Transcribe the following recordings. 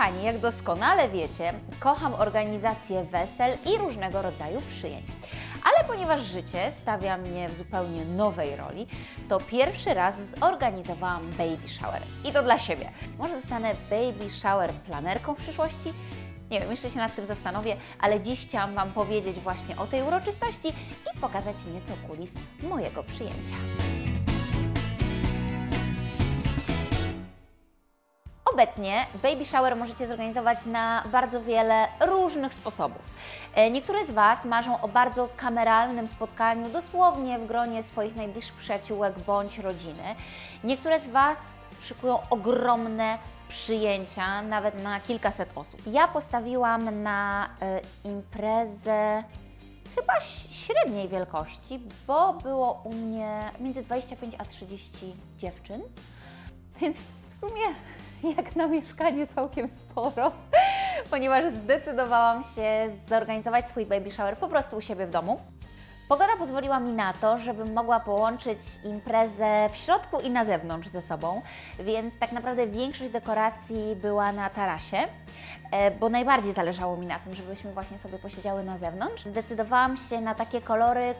Kochani, jak doskonale wiecie, kocham organizację wesel i różnego rodzaju przyjęć. Ale ponieważ życie stawia mnie w zupełnie nowej roli, to pierwszy raz zorganizowałam baby shower. I to dla siebie. Może zostanę baby shower planerką w przyszłości? Nie wiem, jeszcze się nad tym zastanowię, ale dziś chciałam Wam powiedzieć właśnie o tej uroczystości i pokazać nieco kulis mojego przyjęcia. Obecnie baby shower możecie zorganizować na bardzo wiele różnych sposobów. E, Niektóre z Was marzą o bardzo kameralnym spotkaniu, dosłownie w gronie swoich najbliższych przyjaciółek bądź rodziny. Niektóre z Was szykują ogromne przyjęcia, nawet na kilkaset osób. Ja postawiłam na e, imprezę chyba średniej wielkości, bo było u mnie między 25 a 30 dziewczyn, więc w sumie jak na mieszkanie całkiem sporo, ponieważ zdecydowałam się zorganizować swój baby shower po prostu u siebie w domu. Pogoda pozwoliła mi na to, żebym mogła połączyć imprezę w środku i na zewnątrz ze sobą, więc tak naprawdę większość dekoracji była na tarasie, e, bo najbardziej zależało mi na tym, żebyśmy właśnie sobie posiedziały na zewnątrz. Zdecydowałam się na takie kolory,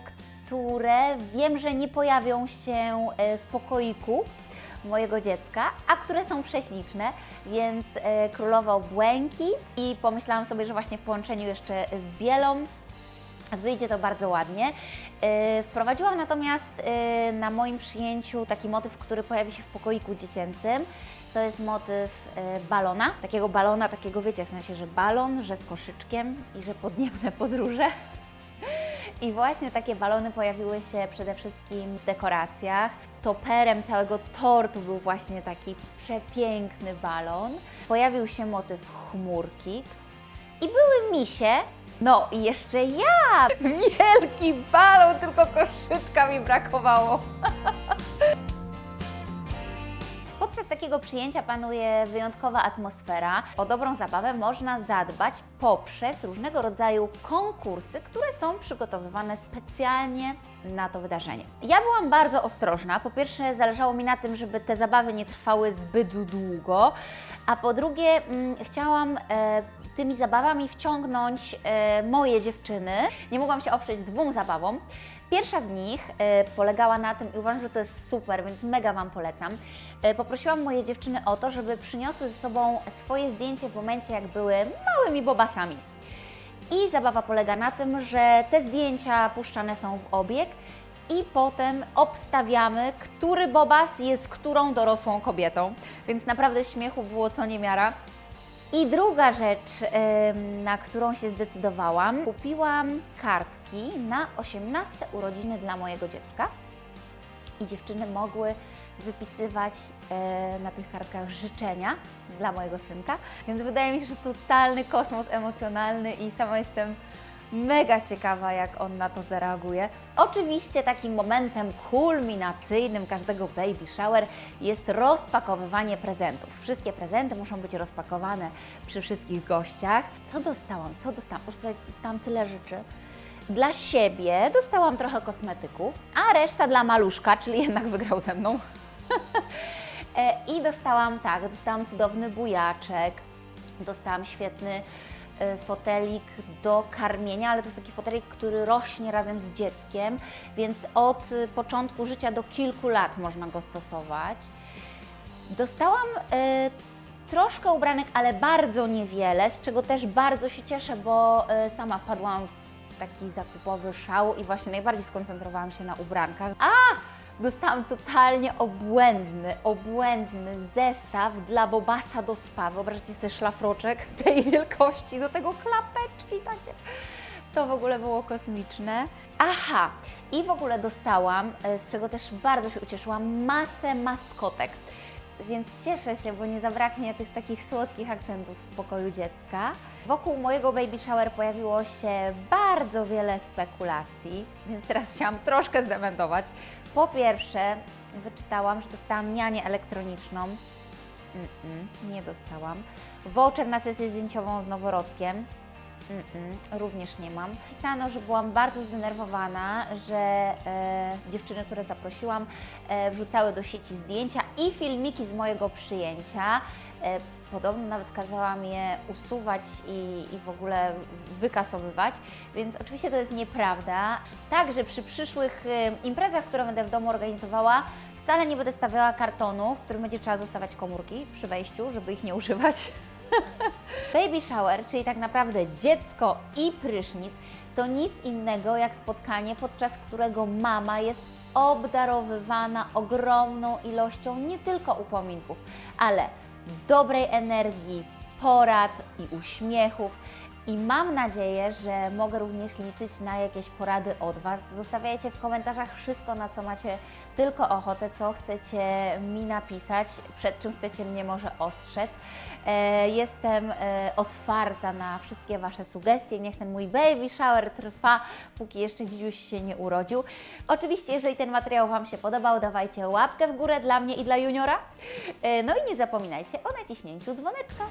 które wiem, że nie pojawią się e, w pokoiku mojego dziecka, a które są prześliczne, więc e, królował błękit i pomyślałam sobie, że właśnie w połączeniu jeszcze z bielą Wyjdzie to bardzo ładnie. Yy, Wprowadziłam natomiast yy, na moim przyjęciu taki motyw, który pojawi się w pokoiku dziecięcym. To jest motyw balona, takiego balona, takiego wiecie, w sensie, że balon, że z koszyczkiem i że podniebne podróże. I właśnie takie balony pojawiły się przede wszystkim w dekoracjach. Toperem całego tortu był właśnie taki przepiękny balon. Pojawił się motyw chmurki, i były misie. No i jeszcze ja! Wielki balon, tylko koszyczka mi brakowało. Podczas takiego przyjęcia panuje wyjątkowa atmosfera. O dobrą zabawę można zadbać poprzez różnego rodzaju konkursy, które są przygotowywane specjalnie na to wydarzenie. Ja byłam bardzo ostrożna. Po pierwsze, zależało mi na tym, żeby te zabawy nie trwały zbyt długo, a po drugie, mm, chciałam e, tymi zabawami wciągnąć e, moje dziewczyny. Nie mogłam się oprzeć dwóm zabawom. Pierwsza z nich e, polegała na tym, i uważam, że to jest super, więc mega Wam polecam. E, poprosiłam moje dziewczyny o to, żeby przyniosły ze sobą swoje zdjęcie w momencie, jak były małymi bobasami. I zabawa polega na tym, że te zdjęcia puszczane są w obieg i potem obstawiamy, który bobas jest którą dorosłą kobietą. Więc naprawdę śmiechu było co niemiara. I druga rzecz, na którą się zdecydowałam, kupiłam kartki na 18 urodziny dla mojego dziecka. I dziewczyny mogły wypisywać e, na tych kartkach życzenia dla mojego synka, więc wydaje mi się, że totalny kosmos emocjonalny i sama jestem mega ciekawa, jak on na to zareaguje. Oczywiście takim momentem kulminacyjnym każdego baby shower jest rozpakowywanie prezentów. Wszystkie prezenty muszą być rozpakowane przy wszystkich gościach. Co dostałam? Co dostałam? Już dostałam tyle rzeczy. Dla siebie dostałam trochę kosmetyków, a reszta dla maluszka, czyli jednak wygrał ze mną. E, I dostałam, tak, dostałam cudowny bujaczek, dostałam świetny fotelik do karmienia, ale to jest taki fotelik, który rośnie razem z dzieckiem, więc od e, początku życia do kilku lat można go stosować. Dostałam e, troszkę ubranek, ale bardzo niewiele, z czego też bardzo się cieszę, bo sama wpadłam w taki zakupowy szał i właśnie najbardziej skoncentrowałam się na ubrankach. A! Dostałam totalnie obłędny, obłędny zestaw dla Bobasa do spa. Wyobraźcie sobie szlafroczek tej wielkości, do tego klapeczki takie. To w ogóle było kosmiczne. Aha, i w ogóle dostałam, e, z czego też bardzo się ucieszyłam, masę maskotek. Więc cieszę się, bo nie zabraknie tych takich słodkich akcentów w pokoju dziecka. Wokół mojego baby shower pojawiło się bardzo wiele spekulacji, więc teraz chciałam troszkę zdementować. Po pierwsze, wyczytałam, że dostałam nianię elektroniczną. Mm-mm, nie dostałam. Voucher na sesję zdjęciową z noworodkiem. Mm-mm, również nie mam. Pisano, że byłam bardzo zdenerwowana, że e, dziewczyny, które zaprosiłam, e, wrzucały do sieci zdjęcia i filmiki z mojego przyjęcia. E, podobno nawet kazałam je usuwać i, i w ogóle wykasowywać, więc oczywiście to jest nieprawda. Także przy przyszłych e, imprezach, które będę w domu organizowała, wcale nie będę stawiała kartonu, w którym będzie trzeba zostawiać komórki przy wejściu, żeby ich nie używać. Baby shower, czyli tak naprawdę dziecko i prysznic, to nic innego jak spotkanie, podczas którego mama jest obdarowywana ogromną ilością nie tylko upominków, ale dobrej energii, porad i uśmiechów. I mam nadzieję, że mogę również liczyć na jakieś porady od Was. Zostawiajcie w komentarzach wszystko, na co macie tylko ochotę, co chcecie mi napisać, przed czym chcecie mnie może ostrzec. E, Jestem e, otwarta na wszystkie Wasze sugestie. Niech ten mój baby shower trwa, póki jeszcze dzidziuś się nie urodził. Oczywiście, jeżeli ten materiał Wam się podobał, dawajcie łapkę w górę dla mnie i dla juniora. E, No i nie zapominajcie o naciśnięciu dzwoneczka.